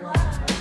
Wow.